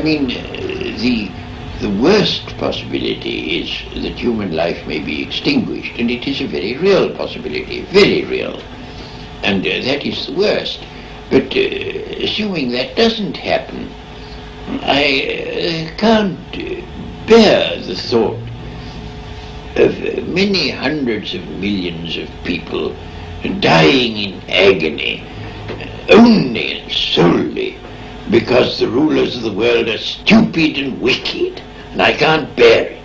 I mean, uh, the the worst possibility is that human life may be extinguished, and it is a very real possibility, very real. And uh, that is the worst. But uh, assuming that doesn't happen, I uh, can't uh, bear the thought of many hundreds of millions of people dying in agony only and solely because the rulers of the world are stupid and wicked, and I can't bear it.